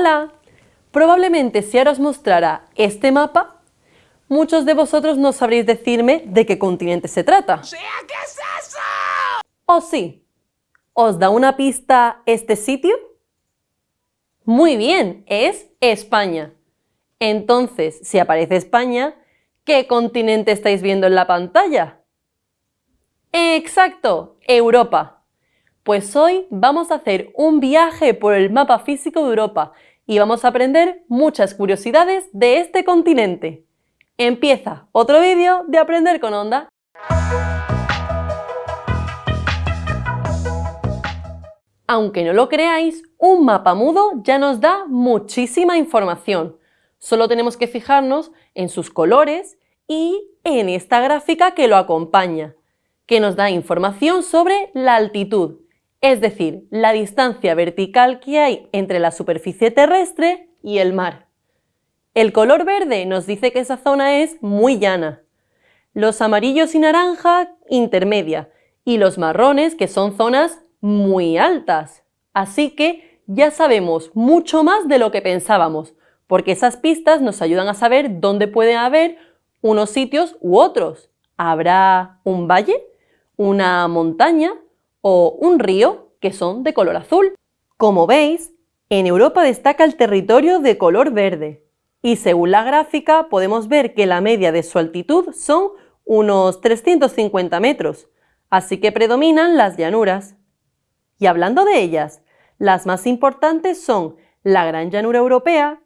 Hola, probablemente si ahora os mostrara este mapa, muchos de vosotros no sabréis decirme de qué continente se trata. ¿Qué es eso? ¿O sí? ¿Os da una pista este sitio? Muy bien, es España. Entonces, si aparece España, ¿qué continente estáis viendo en la pantalla? Exacto, Europa. Pues hoy vamos a hacer un viaje por el mapa físico de Europa y vamos a aprender muchas curiosidades de este continente. Empieza otro vídeo de Aprender con Onda. Aunque no lo creáis, un mapa mudo ya nos da muchísima información. Solo tenemos que fijarnos en sus colores y en esta gráfica que lo acompaña, que nos da información sobre la altitud, es decir, la distancia vertical que hay entre la superficie terrestre y el mar. El color verde nos dice que esa zona es muy llana, los amarillos y naranja intermedia y los marrones que son zonas muy altas. Así que ya sabemos mucho más de lo que pensábamos, porque esas pistas nos ayudan a saber dónde pueden haber unos sitios u otros. ¿Habrá un valle, una montaña o un río que son de color azul? Como veis, en Europa destaca el territorio de color verde y según la gráfica podemos ver que la media de su altitud son unos 350 metros, así que predominan las llanuras. Y hablando de ellas, las más importantes son la Gran Llanura Europea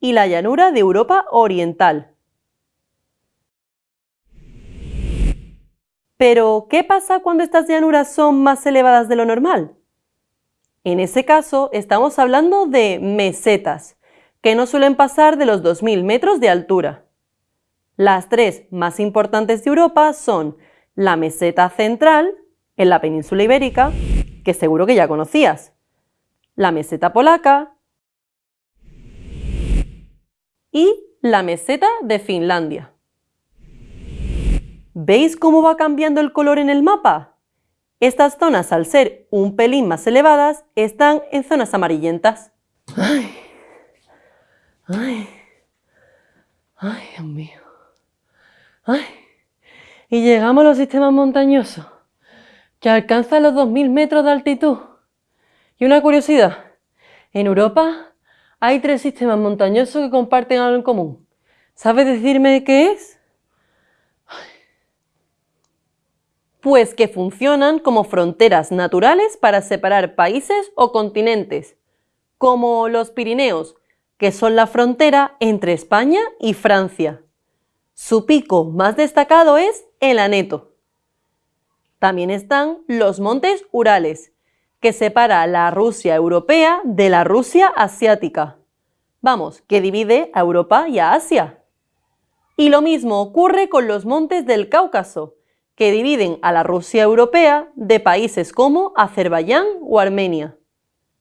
y la llanura de Europa Oriental. Pero, ¿qué pasa cuando estas llanuras son más elevadas de lo normal? En ese caso, estamos hablando de mesetas, que no suelen pasar de los 2.000 metros de altura. Las tres más importantes de Europa son la meseta central, en la península ibérica, que seguro que ya conocías, la meseta polaca y la meseta de Finlandia. ¿Veis cómo va cambiando el color en el mapa? Estas zonas, al ser un pelín más elevadas, están en zonas amarillentas. Ay, ay, ay, Dios mío. Ay, y llegamos a los sistemas montañosos que alcanza los 2.000 metros de altitud. Y una curiosidad, en Europa hay tres sistemas montañosos que comparten algo en común. ¿Sabes decirme qué es? Pues que funcionan como fronteras naturales para separar países o continentes, como los Pirineos, que son la frontera entre España y Francia. Su pico más destacado es el Aneto. También están los montes Urales, que separa la Rusia europea de la Rusia asiática. Vamos, que divide a Europa y a Asia. Y lo mismo ocurre con los montes del Cáucaso, que dividen a la Rusia europea de países como Azerbaiyán o Armenia.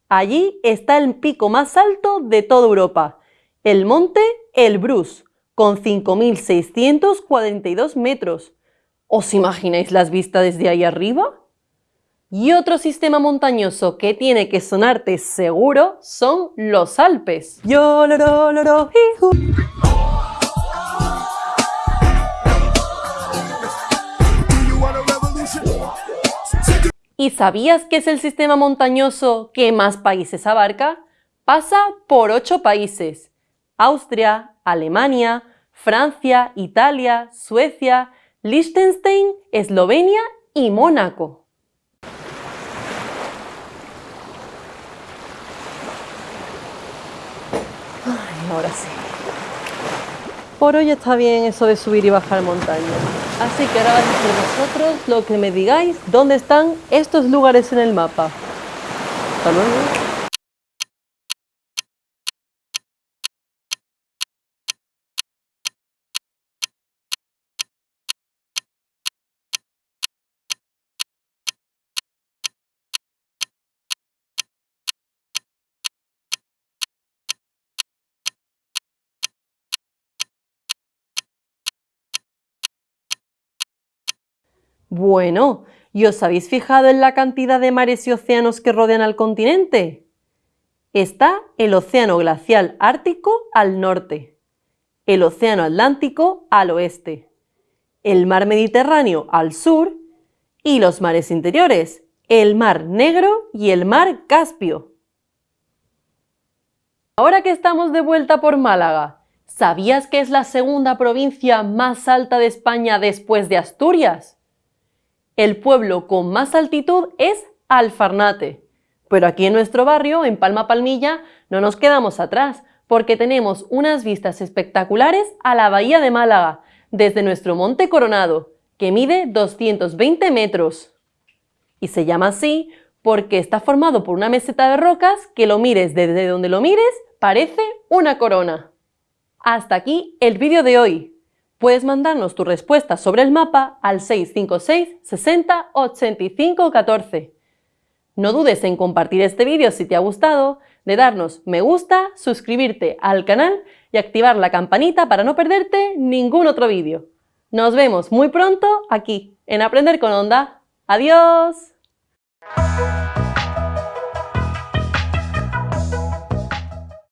Allí está el pico más alto de toda Europa, el monte Elbrus, con 5.642 metros, ¿Os imagináis las vistas desde ahí arriba? Y otro sistema montañoso que tiene que sonarte seguro son los Alpes. ¿Y sabías que es el sistema montañoso que más países abarca? Pasa por ocho países. Austria, Alemania, Francia, Italia, Suecia, Liechtenstein, Eslovenia y Mónaco. Ay, ahora sí. Por hoy está bien eso de subir y bajar montañas. Así que ahora vais a ser vosotros lo que me digáis dónde están estos lugares en el mapa. Hasta luego. Bueno, ¿y os habéis fijado en la cantidad de mares y océanos que rodean al continente? está el Océano Glacial Ártico al norte, el Océano Atlántico al oeste, el Mar Mediterráneo al sur y los mares interiores, el Mar Negro y el Mar Caspio. Ahora que estamos de vuelta por Málaga, ¿sabías que es la segunda provincia más alta de España después de Asturias? El pueblo con más altitud es Alfarnate. Pero aquí en nuestro barrio, en Palma Palmilla, no nos quedamos atrás, porque tenemos unas vistas espectaculares a la Bahía de Málaga, desde nuestro Monte Coronado, que mide 220 metros. Y se llama así porque está formado por una meseta de rocas que lo mires desde donde lo mires, parece una corona. Hasta aquí el vídeo de hoy. Puedes mandarnos tu respuesta sobre el mapa al 656 60 85 14. No dudes en compartir este vídeo si te ha gustado, de darnos me gusta, suscribirte al canal y activar la campanita para no perderte ningún otro vídeo. Nos vemos muy pronto aquí, en Aprender con Onda. ¡Adiós!